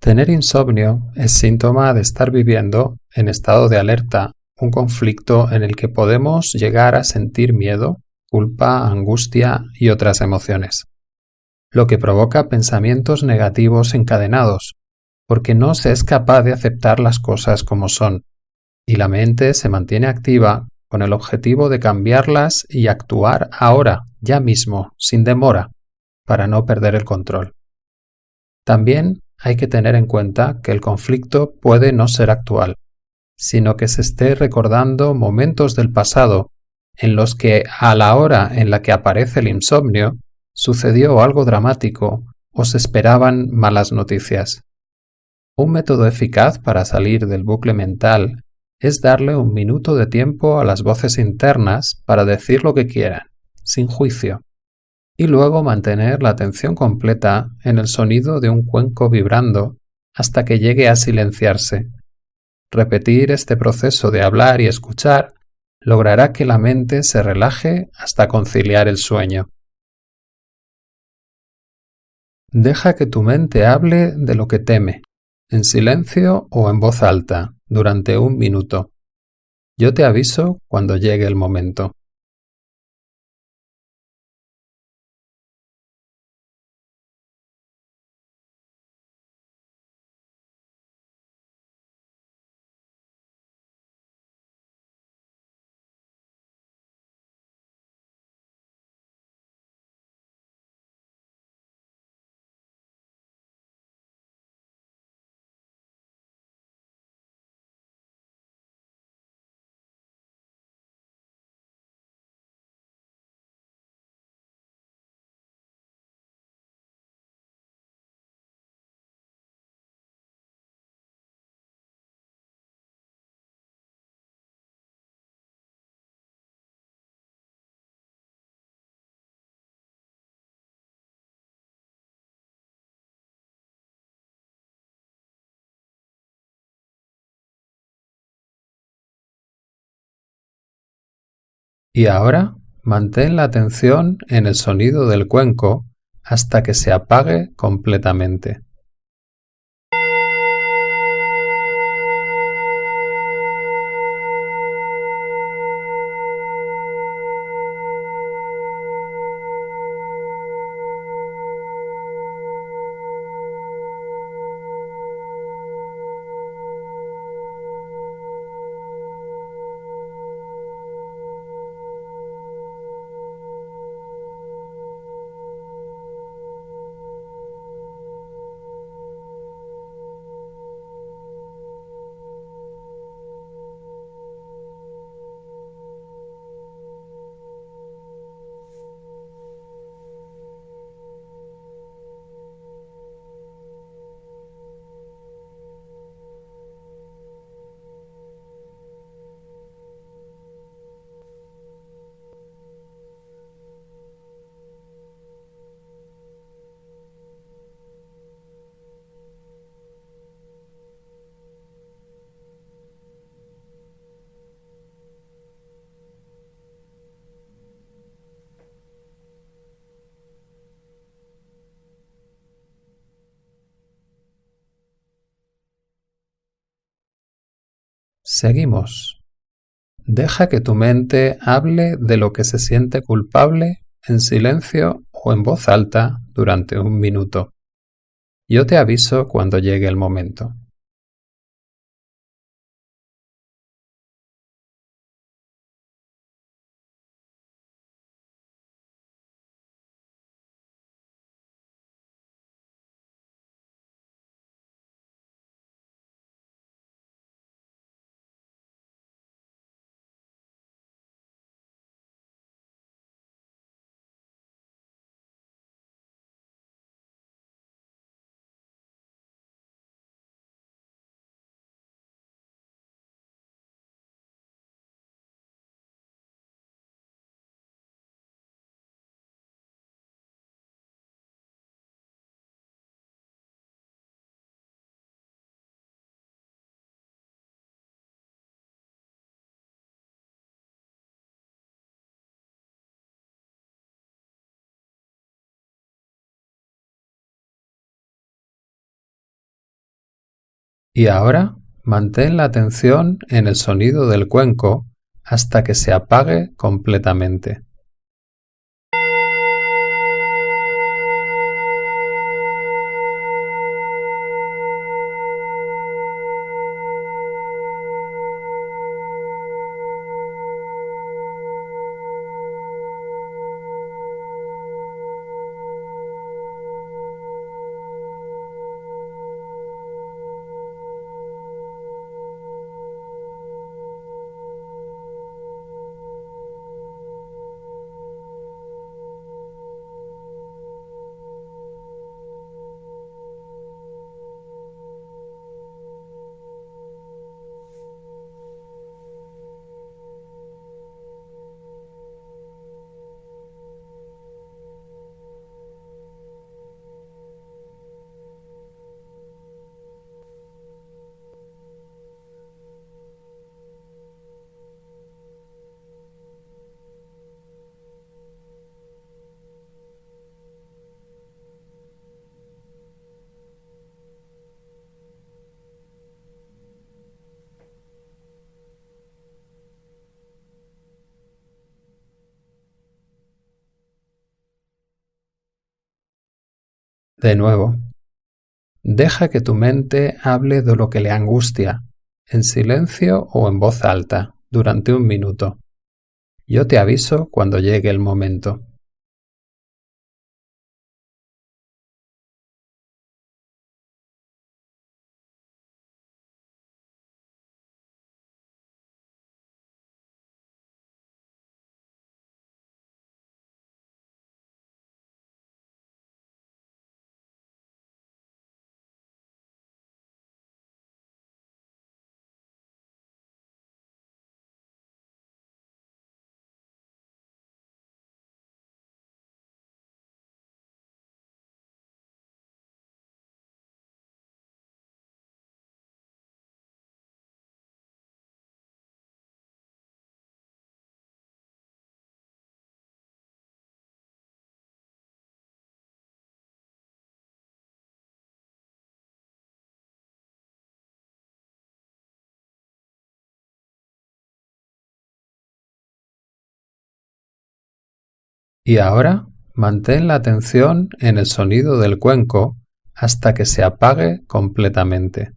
Tener insomnio es síntoma de estar viviendo en estado de alerta, un conflicto en el que podemos llegar a sentir miedo, culpa, angustia y otras emociones, lo que provoca pensamientos negativos encadenados, porque no se es capaz de aceptar las cosas como son, y la mente se mantiene activa con el objetivo de cambiarlas y actuar ahora, ya mismo, sin demora, para no perder el control. También hay que tener en cuenta que el conflicto puede no ser actual, sino que se esté recordando momentos del pasado en los que a la hora en la que aparece el insomnio sucedió algo dramático o se esperaban malas noticias. Un método eficaz para salir del bucle mental es darle un minuto de tiempo a las voces internas para decir lo que quieran, sin juicio, y luego mantener la atención completa en el sonido de un cuenco vibrando hasta que llegue a silenciarse. Repetir este proceso de hablar y escuchar logrará que la mente se relaje hasta conciliar el sueño. Deja que tu mente hable de lo que teme, en silencio o en voz alta, durante un minuto. Yo te aviso cuando llegue el momento. Y ahora mantén la atención en el sonido del cuenco hasta que se apague completamente. Seguimos. Deja que tu mente hable de lo que se siente culpable en silencio o en voz alta durante un minuto. Yo te aviso cuando llegue el momento. Y ahora mantén la atención en el sonido del cuenco hasta que se apague completamente. De nuevo, deja que tu mente hable de lo que le angustia, en silencio o en voz alta, durante un minuto. Yo te aviso cuando llegue el momento. Y ahora mantén la atención en el sonido del cuenco hasta que se apague completamente.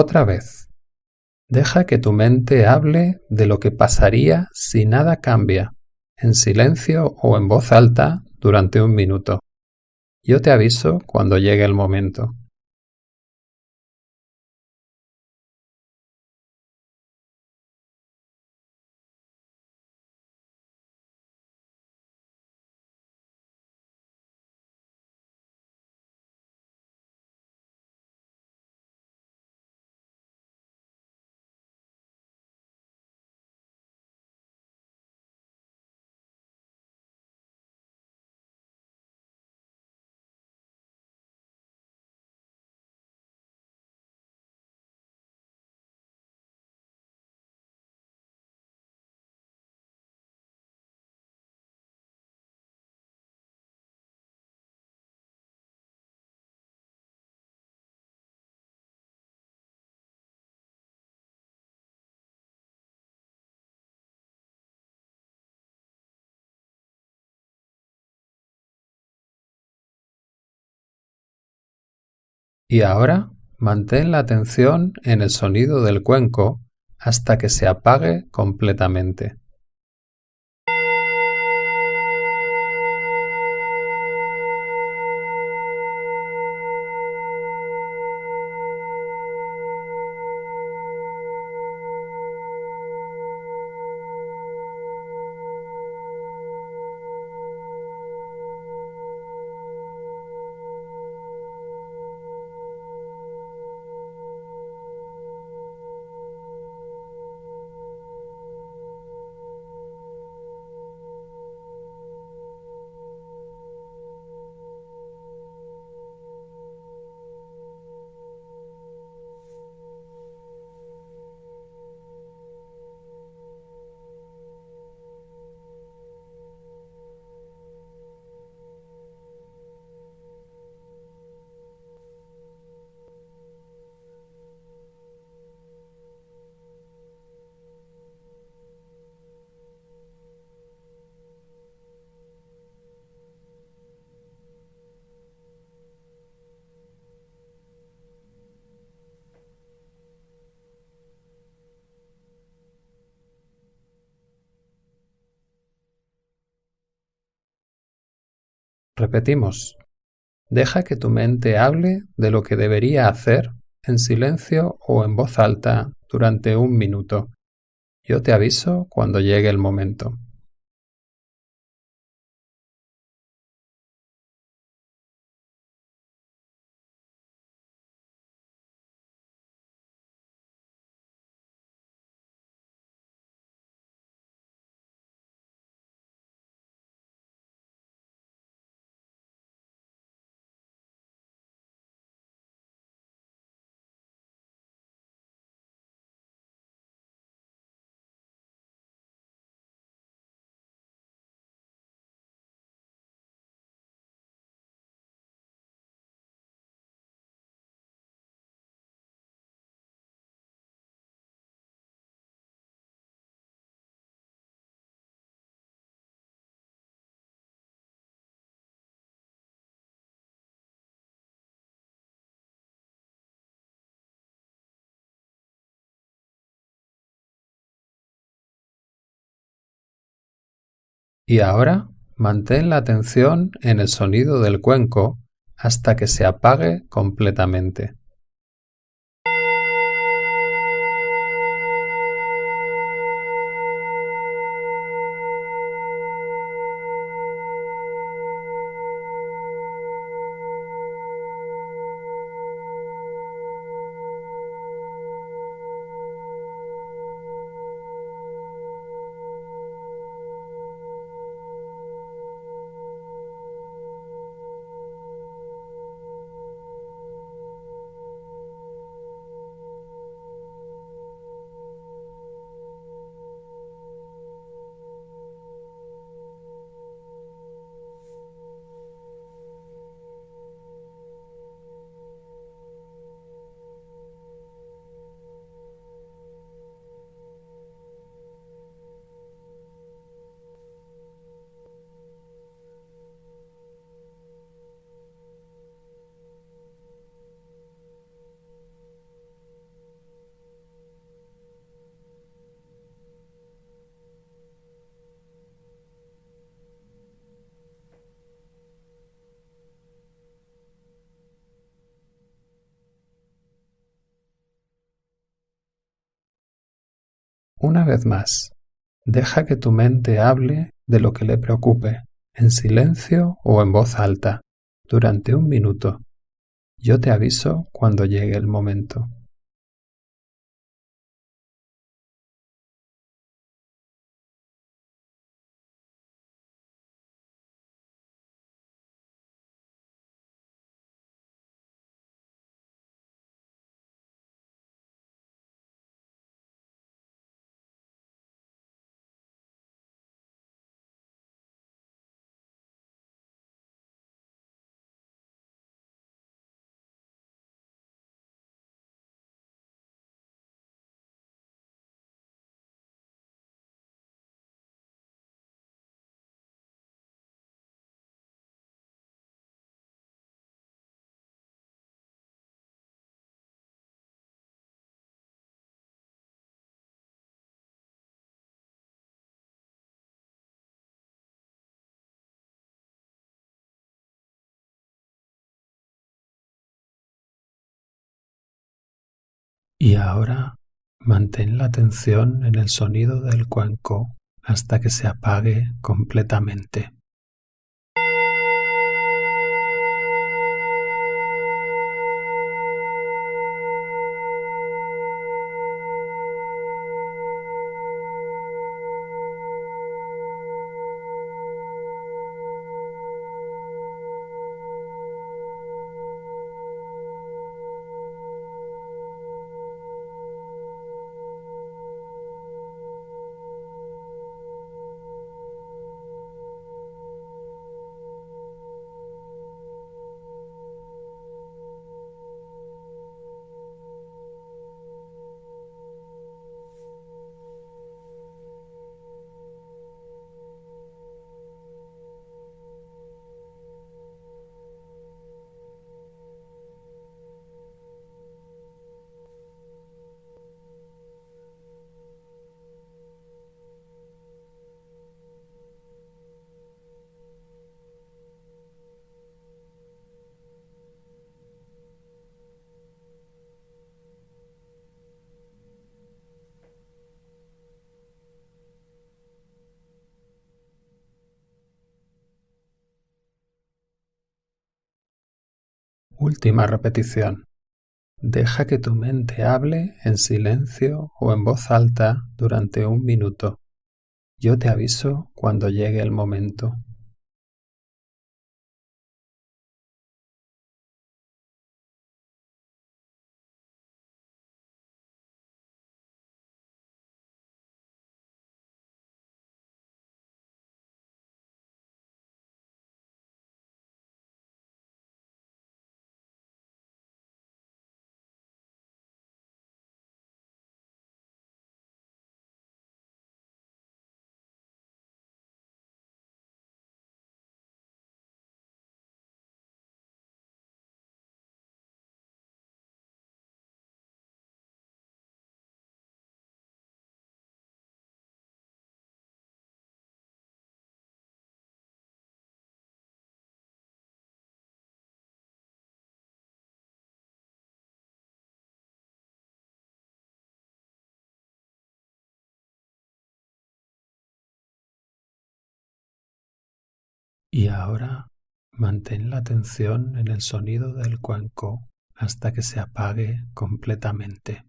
Otra vez, deja que tu mente hable de lo que pasaría si nada cambia, en silencio o en voz alta durante un minuto. Yo te aviso cuando llegue el momento. Y ahora mantén la atención en el sonido del cuenco hasta que se apague completamente. Repetimos. Deja que tu mente hable de lo que debería hacer en silencio o en voz alta durante un minuto. Yo te aviso cuando llegue el momento. Y ahora mantén la atención en el sonido del cuenco hasta que se apague completamente. Una vez más, deja que tu mente hable de lo que le preocupe, en silencio o en voz alta, durante un minuto. Yo te aviso cuando llegue el momento. Y ahora mantén la atención en el sonido del cuenco hasta que se apague completamente. Última repetición. Deja que tu mente hable en silencio o en voz alta durante un minuto. Yo te aviso cuando llegue el momento. Y ahora mantén la atención en el sonido del cuenco hasta que se apague completamente.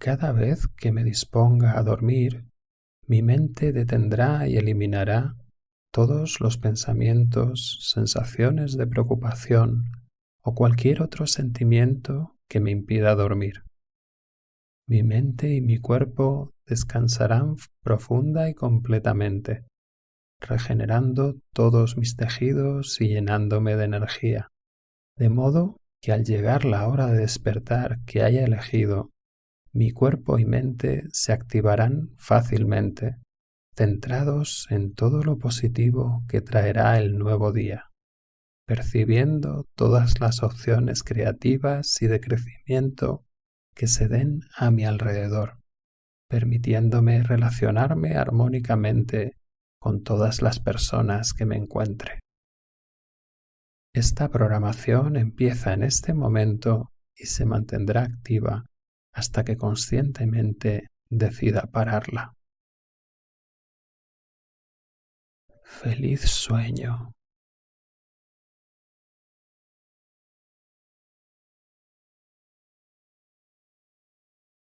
Cada vez que me disponga a dormir, mi mente detendrá y eliminará todos los pensamientos, sensaciones de preocupación o cualquier otro sentimiento que me impida dormir. Mi mente y mi cuerpo descansarán profunda y completamente, regenerando todos mis tejidos y llenándome de energía, de modo que al llegar la hora de despertar que haya elegido mi cuerpo y mente se activarán fácilmente, centrados en todo lo positivo que traerá el nuevo día, percibiendo todas las opciones creativas y de crecimiento que se den a mi alrededor, permitiéndome relacionarme armónicamente con todas las personas que me encuentre. Esta programación empieza en este momento y se mantendrá activa hasta que conscientemente decida pararla. Feliz sueño.